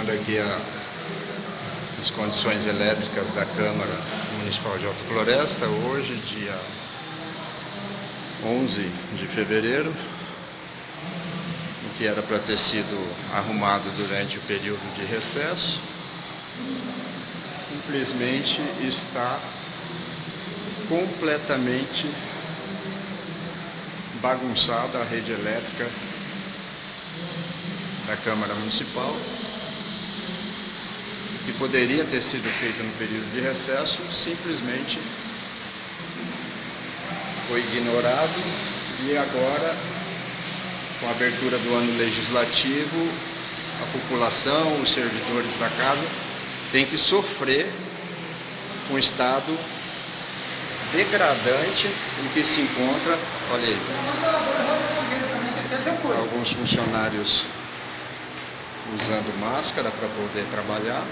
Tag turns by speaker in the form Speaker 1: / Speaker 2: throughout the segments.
Speaker 1: vendo aqui a, as condições elétricas da Câmara Municipal de Alta Floresta, hoje, dia 11 de fevereiro, que era para ter sido arrumado durante o período de recesso, simplesmente está completamente bagunçada a rede elétrica da Câmara Municipal, que poderia ter sido feita no período de recesso, simplesmente foi ignorado e agora, com a abertura do ano legislativo, a população, os servidores da casa, tem que sofrer com o estado degradante em que se encontra, olha aí, alguns funcionários usando máscara para poder trabalhar.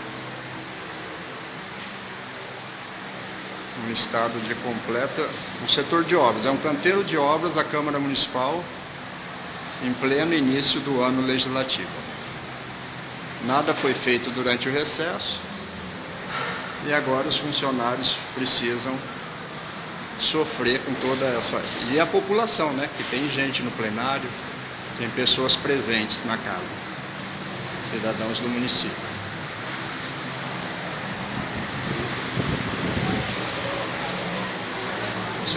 Speaker 1: Um estado de completa... Um setor de obras, é um canteiro de obras da Câmara Municipal em pleno início do ano legislativo. Nada foi feito durante o recesso e agora os funcionários precisam sofrer com toda essa... E a população, né? Que tem gente no plenário, tem pessoas presentes na casa cidadãos do município.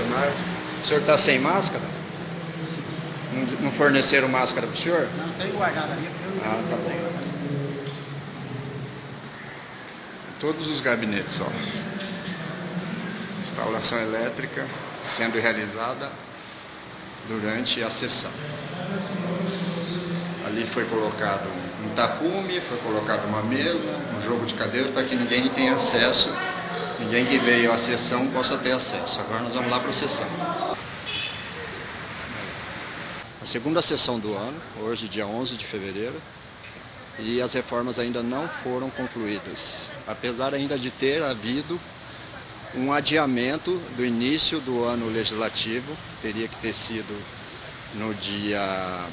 Speaker 1: Funcionário, o senhor está sem máscara? Sim. Não, não forneceram máscara para o senhor?
Speaker 2: Não, tem guardado ali.
Speaker 1: Ah, tá bom. Todos os gabinetes, ó. Instalação elétrica sendo realizada durante a sessão. Ali foi colocado um tapume, foi colocado uma mesa, um jogo de cadeiras para que ninguém tenha acesso, ninguém que veio à sessão possa ter acesso. Agora nós vamos lá para a sessão. A segunda sessão do ano, hoje dia 11 de fevereiro, e as reformas ainda não foram concluídas, apesar ainda de ter havido um adiamento do início do ano legislativo, que teria que ter sido no dia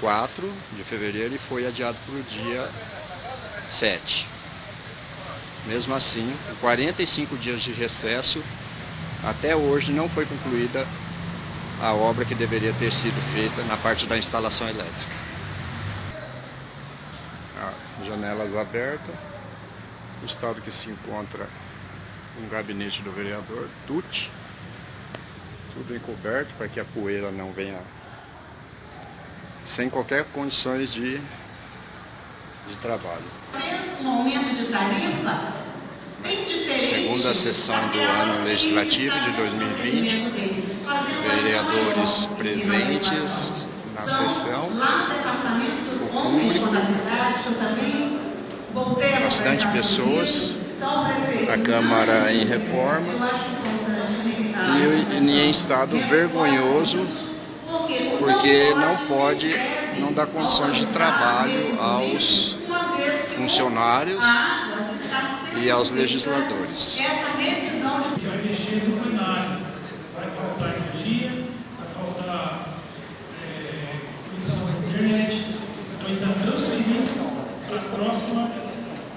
Speaker 1: 4 de fevereiro e foi adiado para o dia 7. Mesmo assim, 45 dias de recesso, até hoje não foi concluída a obra que deveria ter sido feita na parte da instalação elétrica. Ah, janelas abertas, o estado que se encontra um gabinete do vereador, Tuti, tudo encoberto para que a poeira não venha sem qualquer condições de, de trabalho. Segunda sessão do ano legislativo de 2020, vereadores presentes na sessão, o público, bastante pessoas, a Câmara em reforma. e em estado vergonhoso porque não pode, não dá condições de trabalho aos funcionários e aos legisladores.
Speaker 3: Então próxima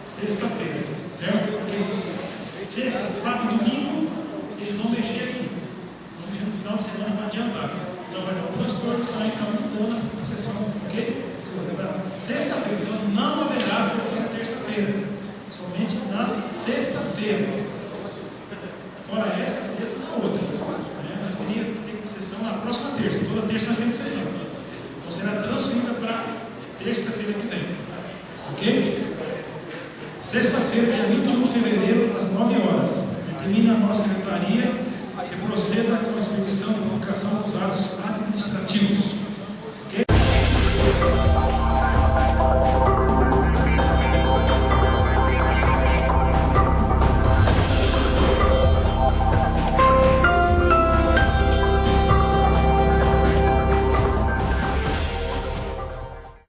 Speaker 3: sexta-feira, certo? Porque sexta, sábado e domingo eles vão mexer aqui. No final semana para adiantar. Então vai dar duas coisas para então mudando a sessão, ok? Sexta-feira, então não haverá sessão na terça-feira, somente na sexta-feira. Fora essa, sexta na outra. Né? Nós teríamos que ter sessão na próxima terça, toda terça nós temos sessão. Então será transferida para terça-feira que vem. Ok? Sexta-feira, dia 21 de fevereiro, às 9 horas. Termina a nossa secretaria que proceda com a expedição e publicação dos atos.